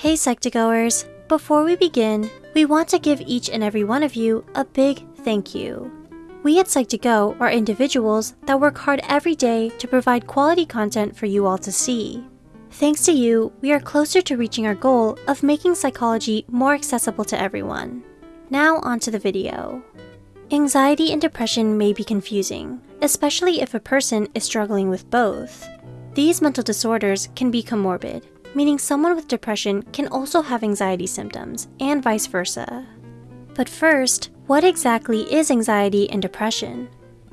Hey Psych2Goers! Before we begin, we want to give each and every one of you a big thank you. We at Psych2Go are individuals that work hard every day to provide quality content for you all to see. Thanks to you, we are closer to reaching our goal of making psychology more accessible to everyone. Now onto the video. Anxiety and depression may be confusing, especially if a person is struggling with both. These mental disorders can be comorbid, meaning someone with depression can also have anxiety symptoms, and vice versa. But first, what exactly is anxiety and depression?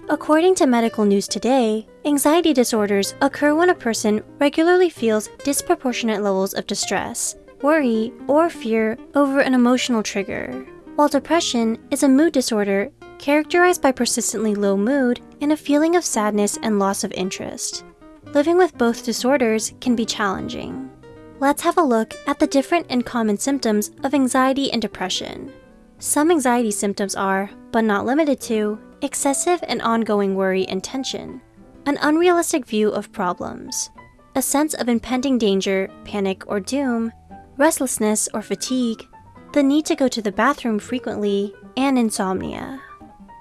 According to Medical News Today, anxiety disorders occur when a person regularly feels disproportionate levels of distress, worry, or fear over an emotional trigger, while depression is a mood disorder characterized by persistently low mood and a feeling of sadness and loss of interest. Living with both disorders can be challenging. Let's have a look at the different and common symptoms of anxiety and depression. Some anxiety symptoms are, but not limited to, excessive and ongoing worry and tension, an unrealistic view of problems, a sense of impending danger, panic, or doom, restlessness or fatigue, the need to go to the bathroom frequently, and insomnia.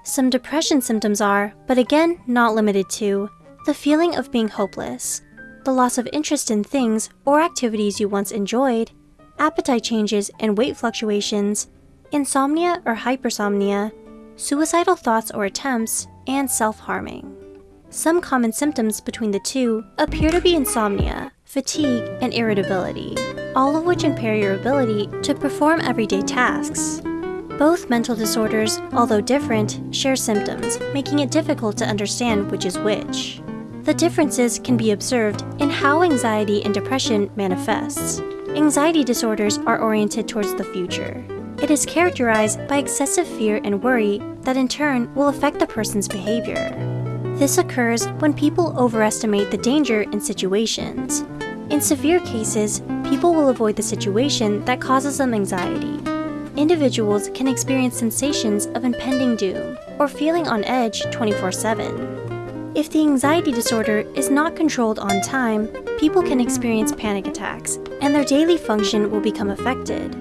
Some depression symptoms are, but again not limited to, the feeling of being hopeless, the loss of interest in things or activities you once enjoyed, appetite changes and weight fluctuations, insomnia or hypersomnia, suicidal thoughts or attempts, and self-harming. Some common symptoms between the two appear to be insomnia, fatigue, and irritability, all of which impair your ability to perform everyday tasks. Both mental disorders, although different, share symptoms, making it difficult to understand which is which. The differences can be observed in how anxiety and depression manifests. Anxiety disorders are oriented towards the future. It is characterized by excessive fear and worry that in turn will affect the person's behavior. This occurs when people overestimate the danger in situations. In severe cases, people will avoid the situation that causes them anxiety. Individuals can experience sensations of impending doom or feeling on edge 24 7. If the anxiety disorder is not controlled on time, people can experience panic attacks, and their daily function will become affected.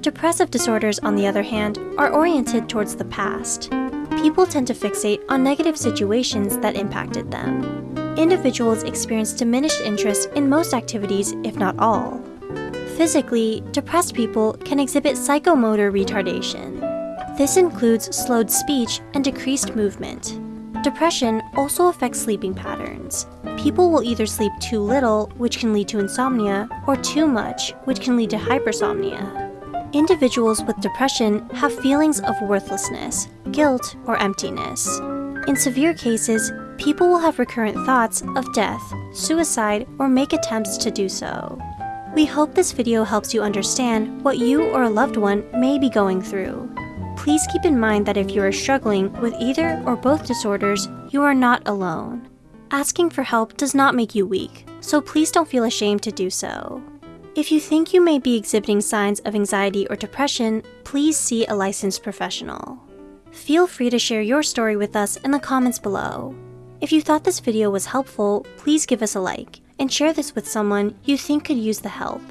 Depressive disorders, on the other hand, are oriented towards the past. People tend to fixate on negative situations that impacted them. Individuals experience diminished interest in most activities, if not all. Physically, depressed people can exhibit psychomotor retardation. This includes slowed speech and decreased movement. Depression also affects sleeping patterns. People will either sleep too little, which can lead to insomnia, or too much, which can lead to hypersomnia. Individuals with depression have feelings of worthlessness, guilt, or emptiness. In severe cases, people will have recurrent thoughts of death, suicide, or make attempts to do so. We hope this video helps you understand what you or a loved one may be going through. Please keep in mind that if you are struggling with either or both disorders, you are not alone. Asking for help does not make you weak, so please don't feel ashamed to do so. If you think you may be exhibiting signs of anxiety or depression, please see a licensed professional. Feel free to share your story with us in the comments below. If you thought this video was helpful, please give us a like, and share this with someone you think could use the help.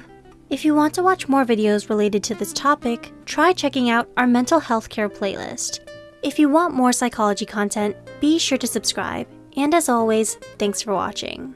If you want to watch more videos related to this topic, try checking out our mental health care playlist. If you want more psychology content, be sure to subscribe. And as always, thanks for watching.